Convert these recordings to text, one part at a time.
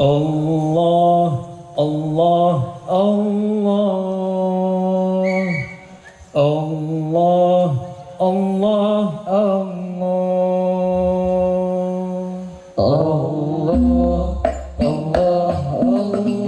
Allah, Allah, Allah. Allah, Allah, Allah. Allah, Allah, Allah.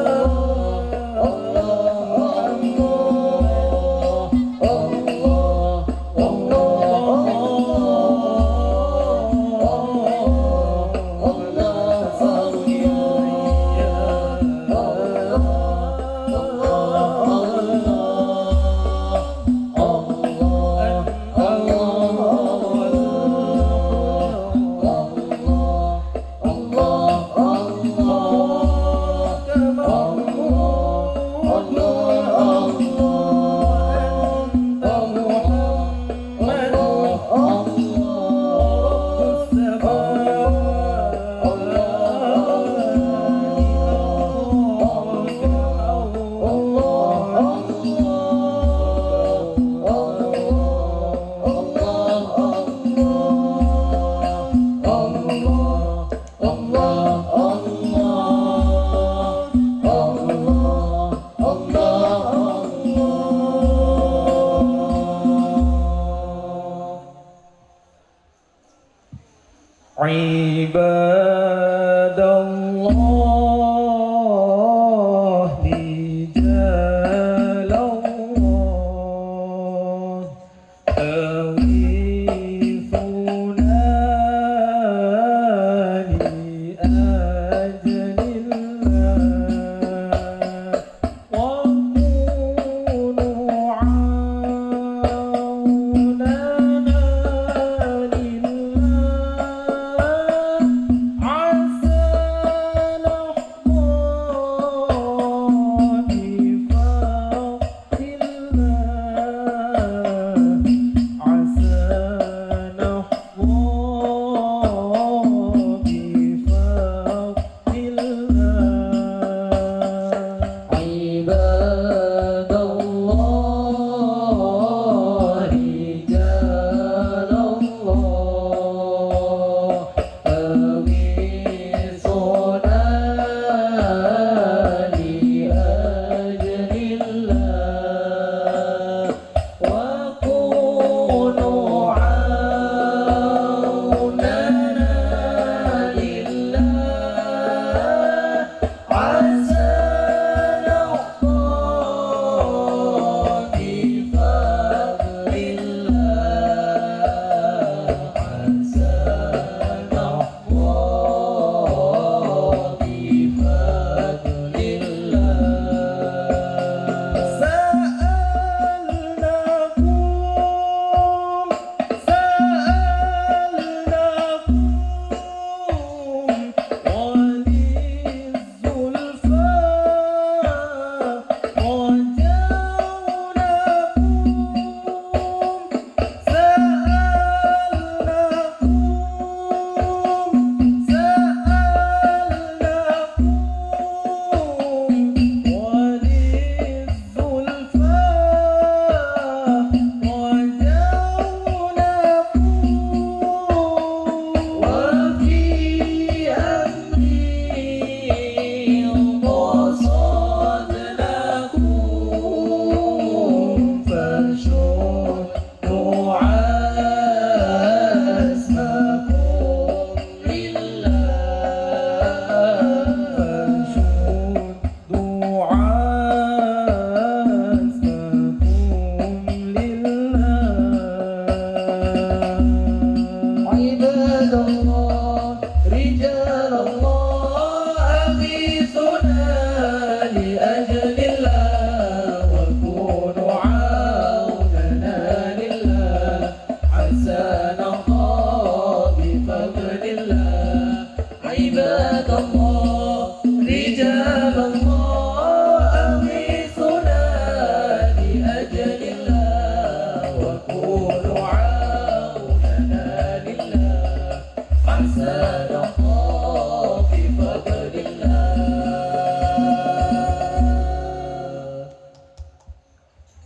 Hare Rama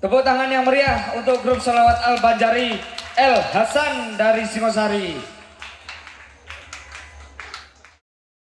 Tepuk tangan yang meriah untuk grup Salawat Al-Banjari El Hasan dari Singosari.